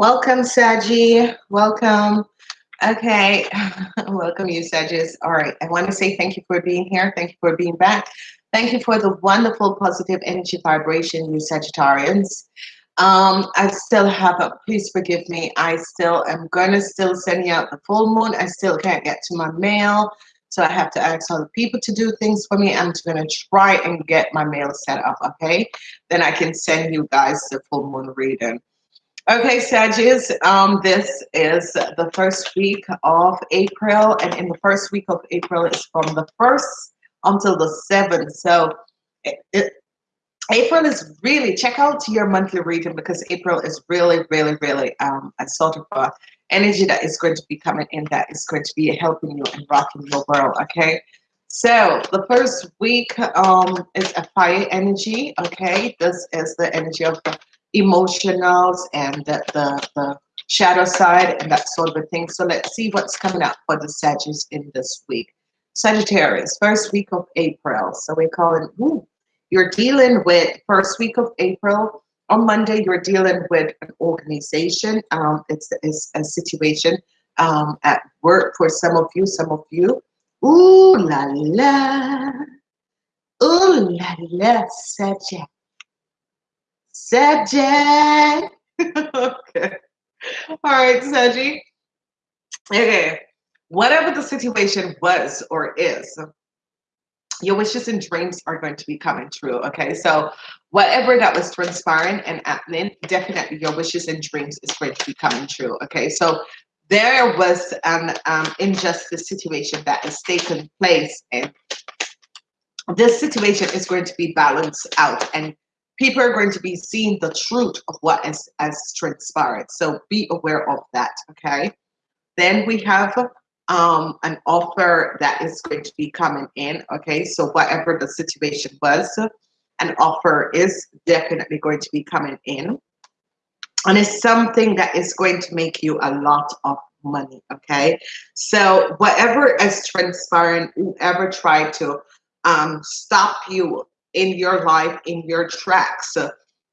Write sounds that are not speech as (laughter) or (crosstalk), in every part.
Welcome, Saji. Welcome. Okay, (laughs) welcome you, Sages. All right, I want to say thank you for being here. Thank you for being back. Thank you for the wonderful positive energy vibration, you Sagittarians. Um, I still have a, please forgive me. I still am going to still sending out the full moon. I still can't get to my mail. So I have to ask other people to do things for me. I'm going to try and get my mail set up, okay? Then I can send you guys the full moon reading. Okay, Sagittarius, um, this is the first week of April, and in the first week of April is from the 1st until the 7th. So it, it, April is really, check out your monthly reading because April is really, really, really um, a sort of a energy that is going to be coming in that is going to be helping you and rocking your world, okay? So the first week um, is a fire energy, okay? This is the energy of the emotionals and the, the, the shadow side and that sort of a thing. So let's see what's coming up for the Sagittarius in this week. Sagittarius, first week of April. So we call it, ooh, you're dealing with first week of April. On Monday, you're dealing with an organization. Um, it's, it's a situation um, at work for some of you, some of you. Ooh la la. Ooh la la, Sagittarius. Sagittarius. (laughs) okay. All right, Saji. Okay. Whatever the situation was or is, your wishes and dreams are going to be coming true. Okay. So whatever that was transpiring and happening, definitely your wishes and dreams is going to be coming true. Okay. So there was an um, injustice situation that has taken place and this situation is going to be balanced out and people are going to be seeing the truth of what has, has transpired. So be aware of that, okay? Then we have um, an offer that is going to be coming in, okay? So whatever the situation was, an offer is definitely going to be coming in. And it's something that is going to make you a lot of money, okay? So whatever is transpiring, whoever tried to um, stop you in your life, in your tracks,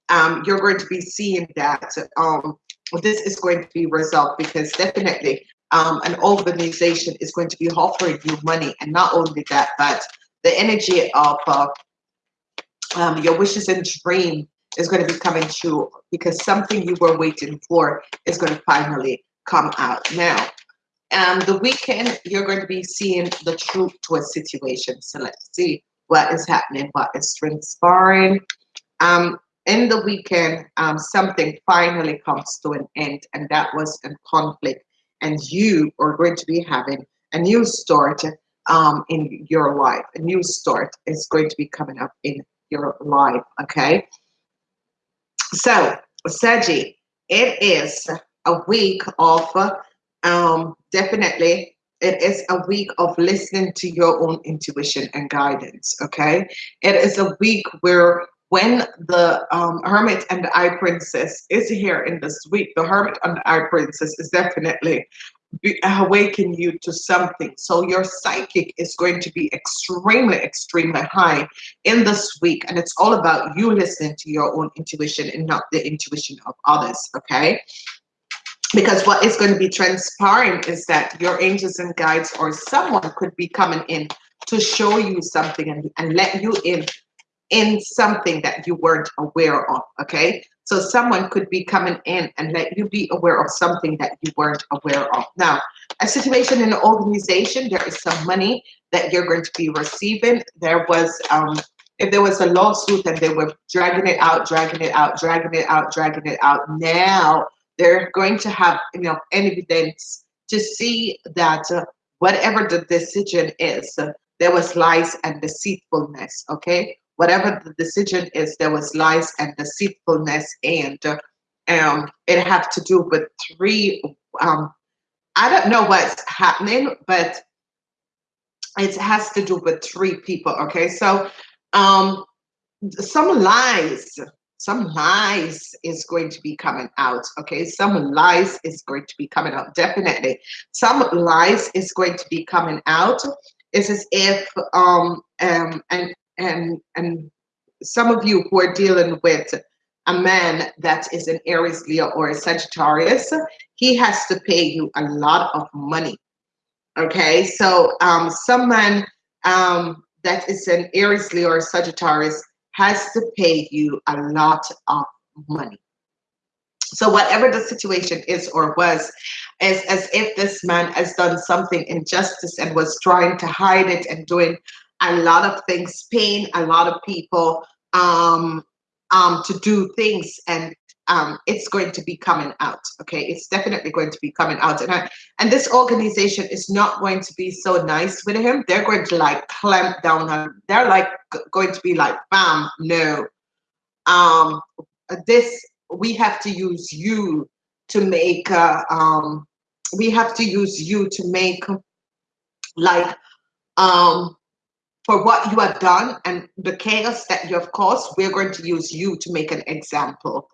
um, you're going to be seeing that um, this is going to be resolved because definitely um, an organization is going to be offering you money. And not only that, but the energy of uh, um, your wishes and dream is going to be coming true because something you were waiting for is going to finally come out. Now, um, the weekend, you're going to be seeing the truth to a situation. So let's see what is happening, what is transpiring. Um, in the weekend, um, something finally comes to an end, and that was a conflict. And you are going to be having a new start um, in your life. A new start is going to be coming up in your life. Okay. So, Saji, it is a week of um, definitely it is a week of listening to your own intuition and guidance okay? It is a week where when the um, hermit and the high priestess is here in this week the hermit and the high priestess is definitely awaken you to something. So your psychic is going to be extremely extremely high in this week and it's all about you listening to your own intuition and not the intuition of others okay because what is going to be transpiring is that your angels and guides or someone could be coming in to show you something and, and let you in in something that you weren't aware of okay? So someone could be coming in and let you be aware of something that you weren't aware of. Now a situation in an organization there is some money that you're going to be receiving. There was um if there was a lawsuit and they were dragging it out dragging it out dragging it out dragging it out now they're going to have you know evidence to see that uh, whatever the decision is, uh, there was lies and deceitfulness. Okay, whatever the decision is, there was lies and deceitfulness, and uh, um, it have to do with three. Um, I don't know what's happening, but it has to do with three people. Okay, so um, some lies some lies is going to be coming out okay? Some lies is going to be coming out definitely. Some lies is going to be coming out. It's as if um um and and and some of you who are dealing with a man that is an Aries, Leo, or a Sagittarius, he has to pay you a lot of money. Okay, so um, someone um, that is an Aries, Leo, or Sagittarius has to pay you a lot of money. So whatever the situation is or was, is as if this man has done something injustice and was trying to hide it and doing a lot of things, paying a lot of people um, um, to do things and um, it's going to be coming out. Okay, it's definitely going to be coming out, and I, and this organization is not going to be so nice with him. They're going to like clamp down on. They're like going to be like, bam, no. Um, this we have to use you to make. Uh, um, we have to use you to make like um for what you have done and the chaos that you have caused, we're going to use you to make an example.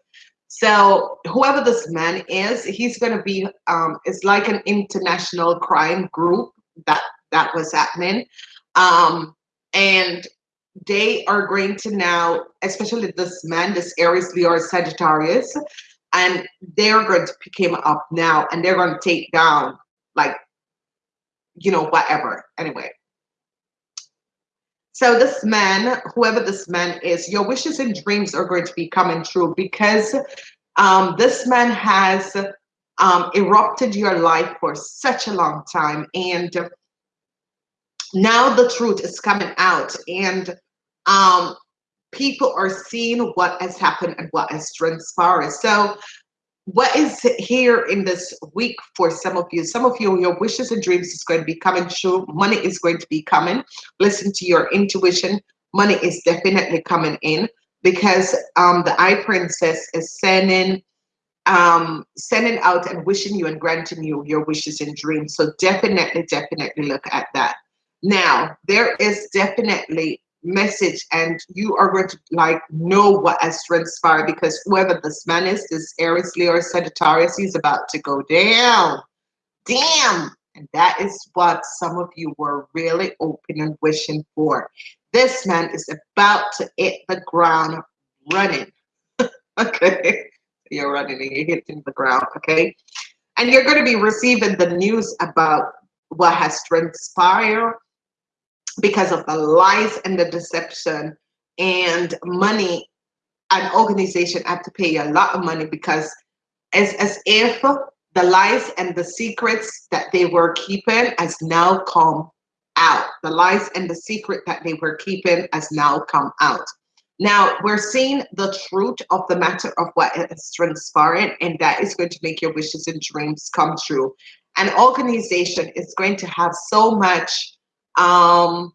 So whoever this man is, he's going to be, um, it's like an international crime group that that was happening. Um, and they are going to now, especially this man, this Aries, Leo, Sagittarius, and they're going to pick him up now and they're going to take down like, you know, whatever. Anyway, so this man, whoever this man is, your wishes and dreams are going to be coming true because um, this man has um, erupted your life for such a long time. And now the truth is coming out and um, people are seeing what has happened and what has transpired. So what is here in this week for some of you? Some of you your wishes and dreams is going to be coming true. Money is going to be coming. Listen to your intuition. Money is definitely coming in because um the high priestess is sending um sending out and wishing you and granting you your wishes and dreams. So definitely definitely look at that. Now there is definitely message and you are going to like know what has transpired because whoever this man is, this Aries, Leo, Sagittarius, he's about to go down. Damn. And that is what some of you were really open and wishing for. This man is about to hit the ground running. (laughs) okay. You're running and you're hitting the ground. Okay. And you're going to be receiving the news about what has transpired because of the lies and the deception and money. An organization have to pay a lot of money because as, as if the lies and the secrets that they were keeping has now come out. The lies and the secret that they were keeping has now come out. Now we're seeing the truth of the matter of what is transpiring and that is going to make your wishes and dreams come true. An organization is going to have so much um,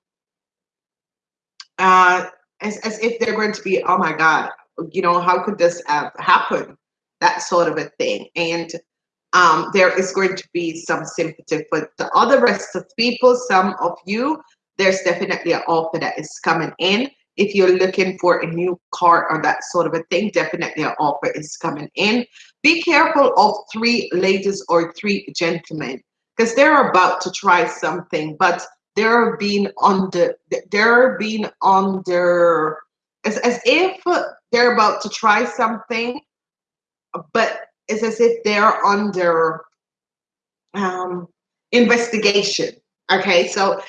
uh, as, as if they're going to be, oh my God, you know, how could this have happened? That sort of a thing. And um, there is going to be some sympathy for the other rest of people, some of you, there's definitely an offer that is coming in. If you're looking for a new car or that sort of a thing, definitely an offer is coming in. Be careful of three ladies or three gentlemen because they're about to try something, but they're being under they're being under as, as if they're about to try something but it's as if they're under um, investigation okay? So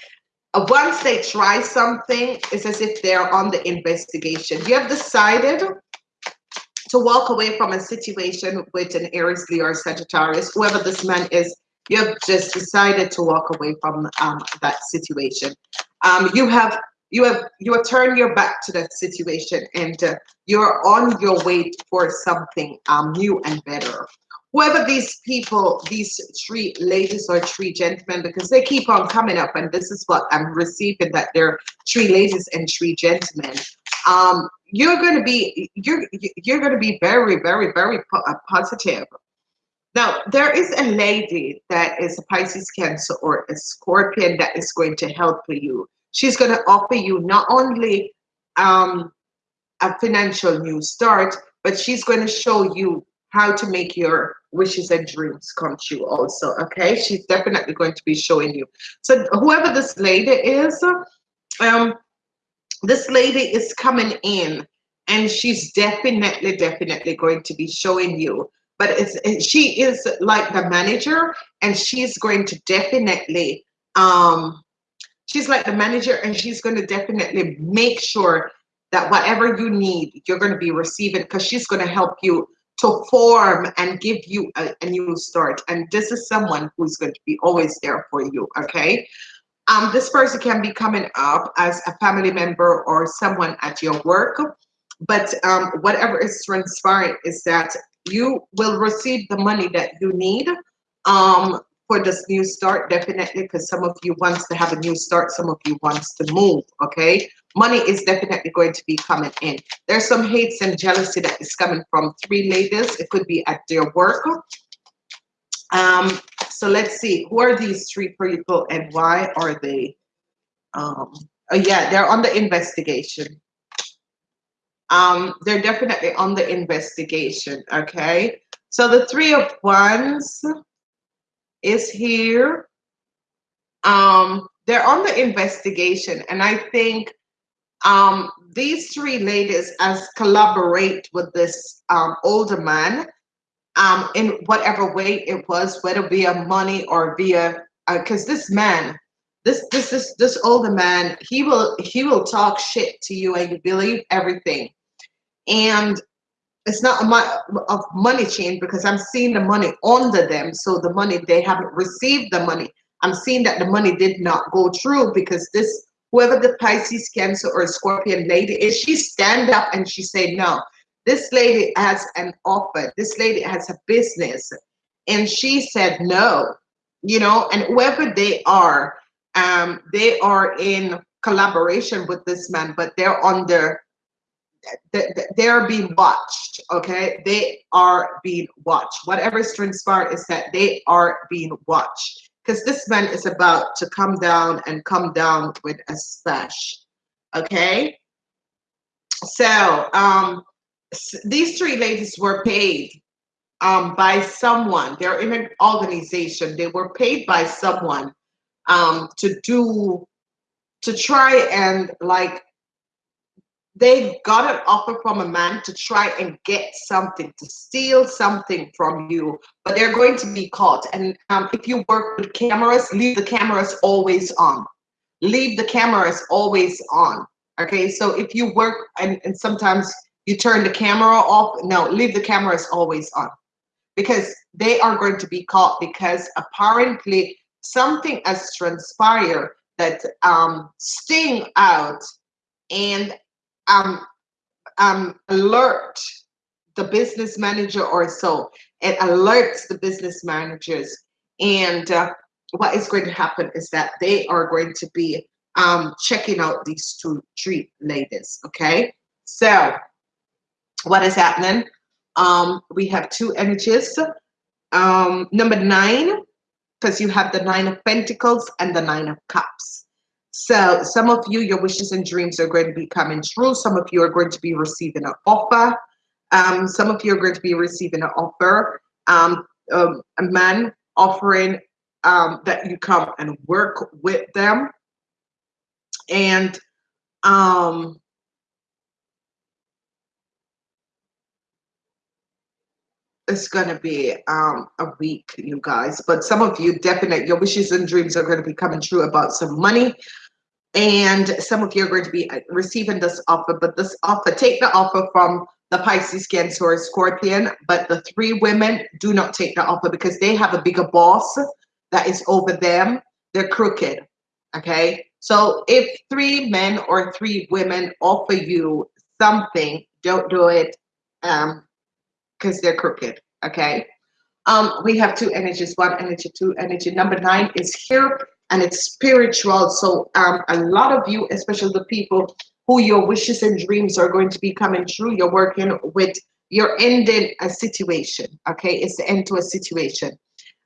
uh, once they try something it's as if they're on the investigation. You have decided to walk away from a situation with an Aries, Leo, or Sagittarius, whoever this man is, you have just decided to walk away from um, that situation. Um, you have you have you have turned your back to that situation and uh, you're on your way for something um, new and better. Whoever these people, these three ladies or three gentlemen, because they keep on coming up, and this is what I'm receiving that they're three ladies and three gentlemen. Um, you're going to be you're you're going to be very very very po uh, positive now, there is a lady that is a Pisces Cancer or a Scorpion that is going to help for you. She's going to offer you not only um, a financial new start, but she's going to show you how to make your wishes and dreams come true also, okay? She's definitely going to be showing you. So whoever this lady is, um, this lady is coming in and she's definitely, definitely going to be showing you. But it's she is like the manager, and she's going to definitely um she's like the manager, and she's going to definitely make sure that whatever you need, you're going to be receiving because she's going to help you to form and give you a, a, new start. And this is someone who's going to be always there for you. Okay. Um, this person can be coming up as a family member or someone at your work. But um, whatever is transpiring is that you will receive the money that you need um, for this new start, definitely, because some of you wants to have a new start, some of you wants to move, okay? Money is definitely going to be coming in. There's some hates and jealousy that is coming from three ladies. It could be at their work. Um, so let's see, who are these three people and why are they? Um, oh yeah, they're on the investigation. Um, they're definitely on the investigation, okay? So the three of wands, is here. Um, they're on the investigation, and I think um, these three ladies as collaborate with this um, older man um, in whatever way it was, whether via money or via because uh, this man, this this this this older man, he will he will talk shit to you and you believe everything. And it's not a of money change because I'm seeing the money under them. So the money they haven't received the money. I'm seeing that the money did not go through because this whoever the Pisces, Cancer, or Scorpion lady is, she stand up and she say, no, this lady has an offer. This lady has a business. And she said no, you know, and whoever they are, um, they are in collaboration with this man, but they're under they're being watched okay? They are being watched. Whatever is transpired is that they are being watched. Because this man is about to come down and come down with a splash okay? So um these three ladies were paid um by someone. They're in an organization. They were paid by someone um to do to try and like they got an offer from a man to try and get something, to steal something from you, but they're going to be caught. And um, if you work with cameras, leave the cameras always on. Leave the cameras always on. Okay, so if you work and, and sometimes you turn the camera off, no, leave the cameras always on because they are going to be caught because apparently something has transpired that um, sting out and um, um, alert the business manager or so. It alerts the business managers. And uh, what is going to happen is that they are going to be um, checking out these two three ladies. Okay. So what is happening? Um, we have two energies. Um, number nine, because you have the nine of pentacles and the nine of cups. So some of you, your wishes and dreams are going to be coming true. Some of you are going to be receiving an offer. Um, some of you are going to be receiving an offer. Um, um, a man offering um, that you come and work with them. And um, it's going to be um, a week, you guys. But some of you, definitely, your wishes and dreams are going to be coming true about some money and some of you are going to be uh, receiving this offer but this offer take the offer from the pisces cancer or scorpion but the three women do not take the offer because they have a bigger boss that is over them. They're crooked okay? So if three men or three women offer you something don't do it um because they're crooked okay? Um we have two energies one energy two energy. Number nine is here and it's spiritual. So um, a lot of you, especially the people who your wishes and dreams are going to be coming true, you're working with, you're ending a situation, okay? It's the end to a situation.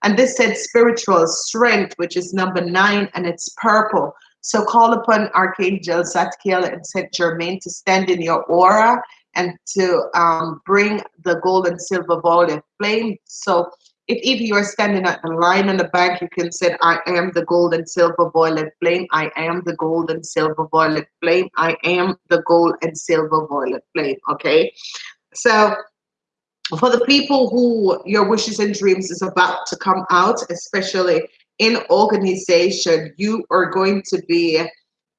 And this said spiritual strength, which is number nine, and it's purple. So call upon Archangel Zadkiel and Saint Germain to stand in your aura and to um, bring the gold and silver ball of flame. So if even you're standing at the line in the bank, you can say, I am the gold and silver violet flame. I am the gold and silver violet flame. I am the gold and silver violet flame. Okay. So for the people who your wishes and dreams is about to come out, especially in organization, you are going to be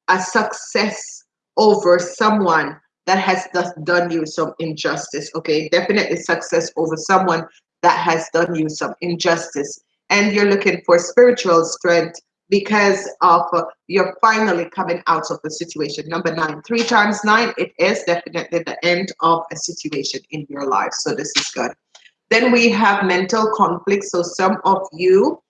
a success over someone that has done you some injustice. Okay, definitely success over someone that has done you some injustice. And you're looking for spiritual strength because of uh, you're finally coming out of the situation. Number nine, three times nine, it is definitely the end of a situation in your life. So this is good. Then we have mental conflict. So some of you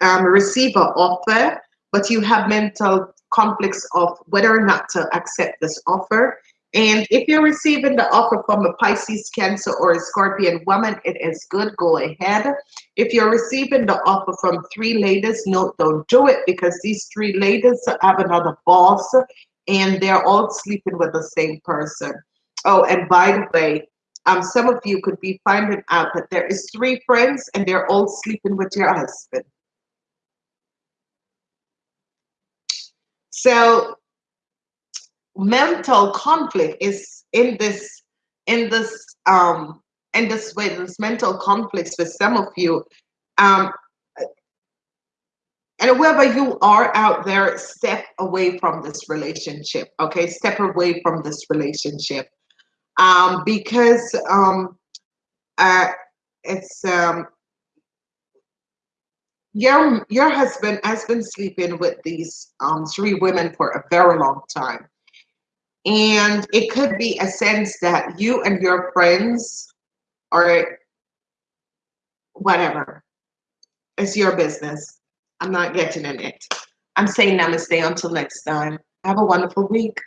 um, receive an offer, but you have mental conflicts of whether or not to accept this offer. And if you're receiving the offer from a Pisces, Cancer, or a Scorpion woman, it is good. Go ahead. If you're receiving the offer from three ladies, no, don't do it because these three ladies have another boss and they're all sleeping with the same person. Oh, and by the way, um, some of you could be finding out that there is three friends and they're all sleeping with your husband. So mental conflict is in this in this um in this way this mental conflicts with some of you um and whoever you are out there step away from this relationship okay? Step away from this relationship um because um uh it's um your your husband has been sleeping with these um three women for a very long time and it could be a sense that you and your friends or whatever, it's your business. I'm not getting in it. I'm saying namaste until next time. Have a wonderful week.